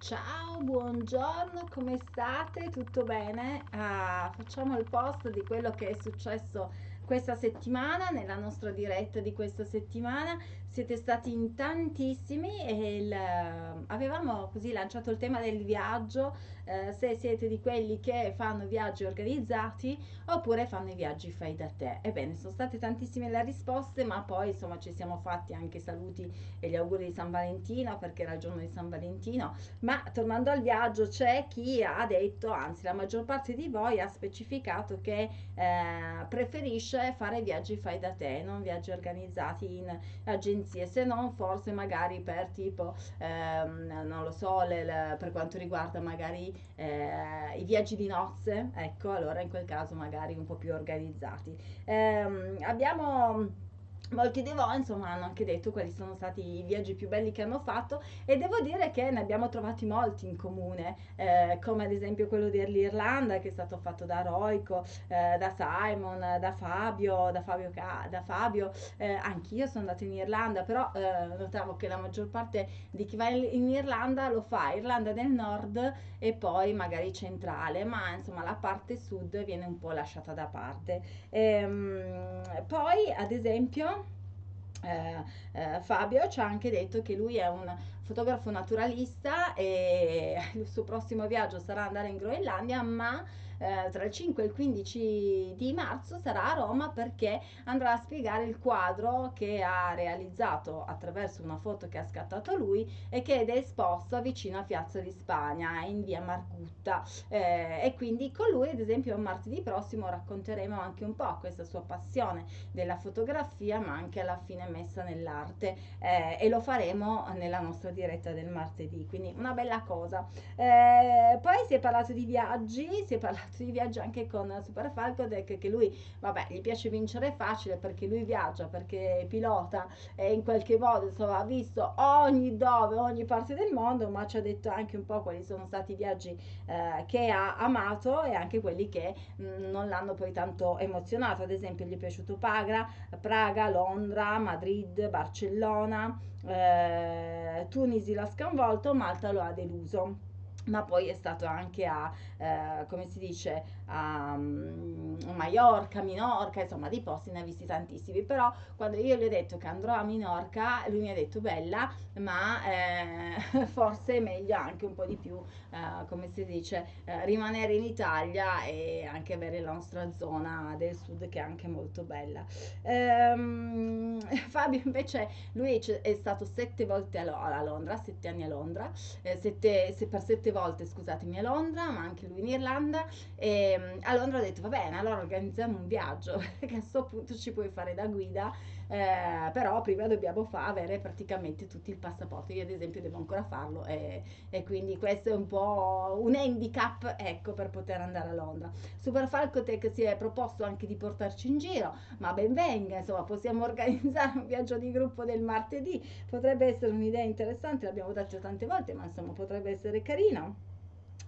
Ciao, buongiorno, come state? Tutto bene? Ah, facciamo il post di quello che è successo questa settimana, nella nostra diretta di questa settimana. Siete stati in tantissimi e il, avevamo così lanciato il tema del viaggio, eh, se siete di quelli che fanno viaggi organizzati oppure fanno i viaggi fai da te. Ebbene, sono state tantissime le risposte, ma poi insomma ci siamo fatti anche saluti e gli auguri di San Valentino perché era il giorno di San Valentino. Ma tornando al viaggio, c'è chi ha detto, anzi la maggior parte di voi ha specificato che eh, preferisce fare viaggi fai da te, non viaggi organizzati in agenzie agenzie, se non forse magari per tipo, ehm, non lo so, le, le, per quanto riguarda magari eh, i viaggi di nozze, ecco, allora in quel caso magari un po' più organizzati. Eh, abbiamo molti di voi insomma hanno anche detto quali sono stati i viaggi più belli che hanno fatto e devo dire che ne abbiamo trovati molti in comune eh, come ad esempio quello dell'Irlanda che è stato fatto da Roico eh, da Simon da Fabio da Fabio, da Fabio. Eh, anch'io sono andata in Irlanda però eh, notavo che la maggior parte di chi va in Irlanda lo fa Irlanda del Nord e poi magari centrale ma insomma la parte sud viene un po' lasciata da parte. Ehm, poi ad esempio eh, eh, Fabio ci ha anche detto che lui è un fotografo naturalista e il suo prossimo viaggio sarà andare in Groenlandia, ma eh, tra il 5 e il 15 di marzo sarà a Roma perché andrà a spiegare il quadro che ha realizzato attraverso una foto che ha scattato lui e che è esposto vicino a Piazza di Spagna in via Margutta. Eh, e quindi con lui ad esempio martedì prossimo racconteremo anche un po' questa sua passione della fotografia ma anche alla fine messa nell'arte eh, e lo faremo nella nostra diretta del martedì. Quindi una bella cosa. Eh, poi si è parlato di viaggi si è parlato di viaggio anche con Super Falcodec che lui, vabbè, gli piace vincere facile perché lui viaggia, perché pilota e in qualche modo insomma ha visto ogni dove, ogni parte del mondo, ma ci ha detto anche un po' quali sono stati i viaggi eh, che ha amato e anche quelli che mh, mm, non l'hanno poi tanto emozionato. Ad esempio gli è piaciuto Praga, Praga Londra, Madrid, Barcellona, eh, Tunisi l'ha sconvolto, Malta lo ha deluso ma poi è stato anche a, eh, come si dice, a um, Mallorca, Minorca, insomma di posti ne ha visti tantissimi, però quando io gli ho detto che andrò a Minorca, lui mi ha detto bella, ma eh, forse è meglio anche un po' di più, eh, come si dice, eh, rimanere in Italia e anche avere la nostra zona del sud che è anche molto bella. Ehm, Fabio invece, lui è stato sette volte a, Londra, sette anni a Londra, eh, sette, se per sette volte, scusatemi, a Londra, ma anche lui in Irlanda, e Ehm, a Londra ho detto va bene, allora organizziamo un viaggio, perché a questo punto ci puoi fare da guida, eh, però prima dobbiamo fa- avere praticamente tutti il passaporto. Io ad esempio devo ancora farlo e, e quindi questo è un po' un handicap ecco, per poter andare a Londra. Super Falcotech si è proposto anche di portarci in giro, ma ben venga, insomma possiamo organizzare un viaggio di gruppo del martedì, potrebbe essere un'idea interessante, l'abbiamo detto tante volte, ma insomma potrebbe essere carino.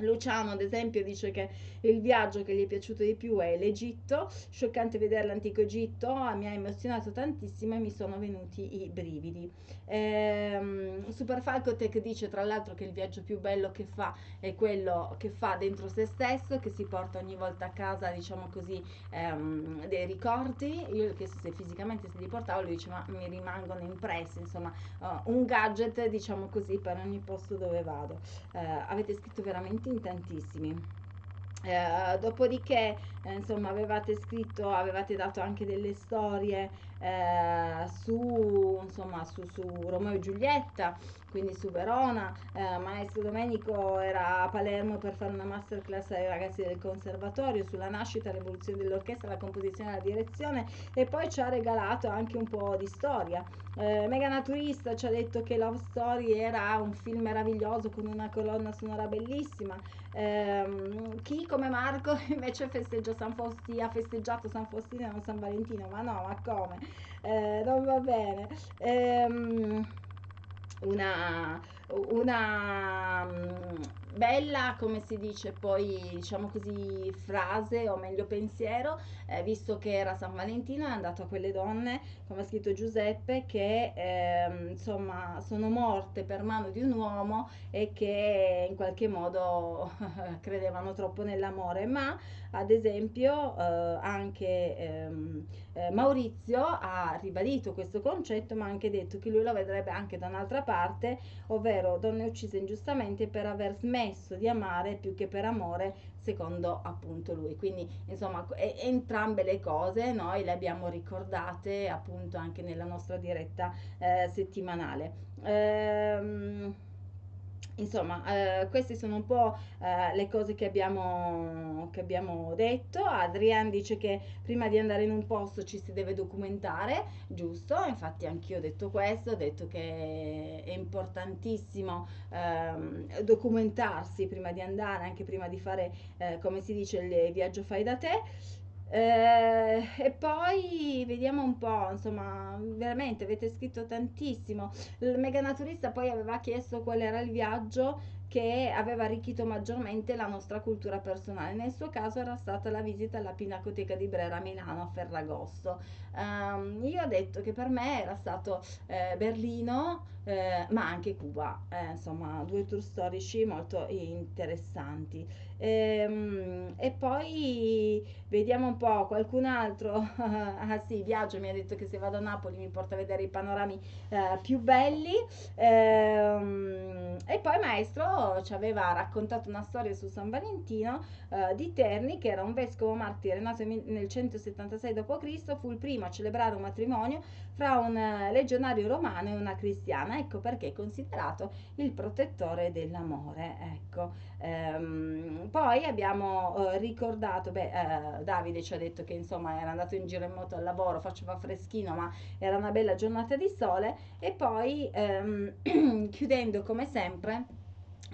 Luciano, ad esempio, dice che il viaggio che gli è piaciuto di più è l'Egitto. Scioccante vedere l'antico Egitto, mi ha emozionato tantissimo e mi sono venuti i brividi. Ehm, Super Falcotech dice tra l'altro che il viaggio più bello che fa è quello che fa dentro se stesso, che si porta ogni volta a casa, diciamo così, ehm, dei ricordi. Io che se fisicamente se li portavo, lui dice ma mi rimangono impressi, insomma, uh, un gadget, diciamo così, per ogni posto dove vado. Uh, avete scritto veramente in tantissimi. Eh, dopodiché, eh, insomma, avevate scritto, avevate dato anche delle storie eh, su, insomma, su, su Romeo e Giulietta, quindi su Verona. Eh, Maestro Domenico era a Palermo per fare una masterclass ai ragazzi del conservatorio sulla nascita, l'evoluzione dell'orchestra, la composizione e la direzione e poi ci ha regalato anche un po' di storia. Eh, Mega Naturista ci ha detto che Love Story era un film meraviglioso con una colonna sonora bellissima. Eh, chi come Marco invece festeggia San Faustino, ha festeggiato San Faustino e non San Valentino, ma no, ma come? Eh, non va bene. Ehm, una, una bella, come si dice poi, diciamo così, frase o meglio pensiero, eh, visto che era San Valentino, è andato a quelle donne, come ha scritto Giuseppe, che eh, insomma sono morte per mano di un uomo e che in qualche modo credevano troppo nell'amore, ma ad esempio eh, anche ehm, eh, Maurizio ha ribadito questo concetto, ma ha anche detto che lui lo vedrebbe anche da un'altra parte, ovvero donne uccise ingiustamente per aver smesso di amare più che per amore, secondo appunto lui. Quindi insomma e, entrambe le cose noi le abbiamo ricordate appunto anche nella nostra diretta eh, settimanale. Ehm, Insomma, eh, queste sono un po' eh, le cose che abbiamo, che abbiamo detto. Adrian dice che prima di andare in un posto ci si deve documentare, giusto? Infatti anch'io ho detto questo, ho detto che è importantissimo eh, documentarsi prima di andare, anche prima di fare, eh, come si dice, il viaggio fai da te. Eh, e poi vediamo un po', insomma, veramente avete scritto tantissimo. Il mega naturista poi aveva chiesto qual era il viaggio che aveva arricchito maggiormente la nostra cultura personale. Nel suo caso era stata la visita alla Pinacoteca di Brera a Milano a Ferragosto. Um, io ho detto che per me era stato eh, Berlino, eh, ma anche Cuba, eh, insomma, due tour storici molto interessanti. Ehm, e poi vediamo un po' qualcun altro. ah sì, Viaggio mi ha detto che se vado a Napoli mi porta a vedere i panorami eh, più belli. Ehm, e poi maestro ci aveva raccontato una storia su San Valentino eh, di Terni, che era un vescovo martire nato nel 176 d.C., fu il primo a celebrare un matrimonio fra un eh, legionario romano e una cristiana. Ecco perché è considerato il protettore dell'amore. Ecco. Ehm, poi abbiamo eh, ricordato, beh, eh, Davide ci ha detto che insomma era andato in giro in moto al lavoro, faceva freschino, ma era una bella giornata di sole. E poi ehm, chiudendo come sempre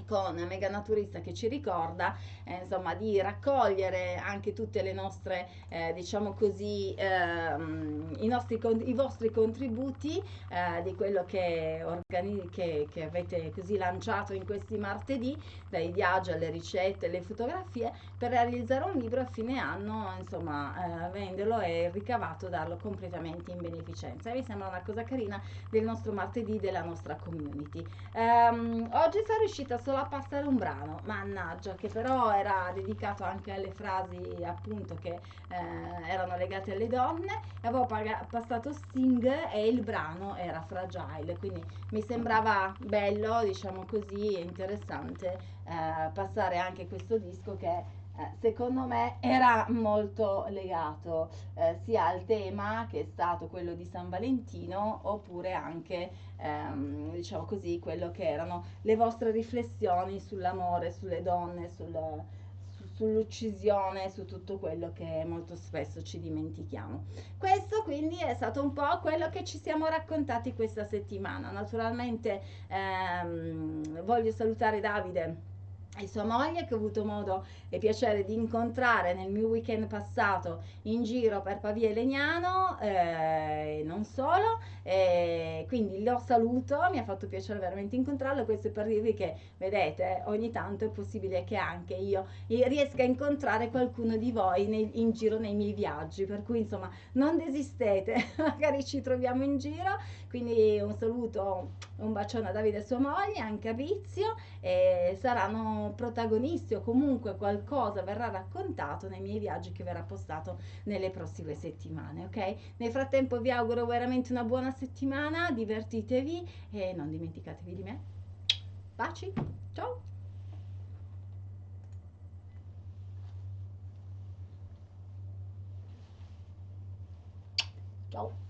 con Mega Naturista che ci ricorda eh, insomma di raccogliere anche tutte le nostre eh, diciamo così ehm, i, nostri, i vostri contributi eh, di quello che, che, che avete così lanciato in questi martedì dai viaggi alle ricette alle fotografie per realizzare un libro a fine anno insomma eh, venderlo e ricavato darlo completamente in beneficenza. Mi sembra una cosa carina del nostro martedì della nostra community. Um, oggi sono riuscita solo a passare un brano mannaggia che però era dedicato anche alle frasi appunto che eh, erano legate alle donne e avevo passato Sting e il brano era Fragile quindi mi sembrava bello diciamo così interessante eh, passare anche questo disco che eh, secondo me era molto legato eh, sia al tema che è stato quello di San Valentino oppure anche ehm, diciamo così quello che erano le vostre riflessioni sull'amore, sulle donne, sul, su, sull'uccisione, su tutto quello che molto spesso ci dimentichiamo. Questo quindi è stato un po' quello che ci siamo raccontati questa settimana. Naturalmente ehm, voglio salutare Davide e sua moglie che ho avuto modo e piacere di incontrare nel mio weekend passato in giro per Pavia e Legnano e eh, non solo e quindi lo saluto mi ha fatto piacere veramente incontrarlo questo è per dirvi che vedete ogni tanto è possibile che anche io riesca a incontrare qualcuno di voi nei, in giro nei miei viaggi per cui insomma non desistete magari ci troviamo in giro quindi un saluto un bacione a Davide e sua moglie anche a Vizio e saranno protagonisti o comunque qualcosa verrà raccontato nei miei viaggi che verrà postato nelle prossime settimane, ok? Nel frattempo vi auguro veramente una buona settimana, divertitevi e non dimenticatevi di me. Baci, ciao! Ciao!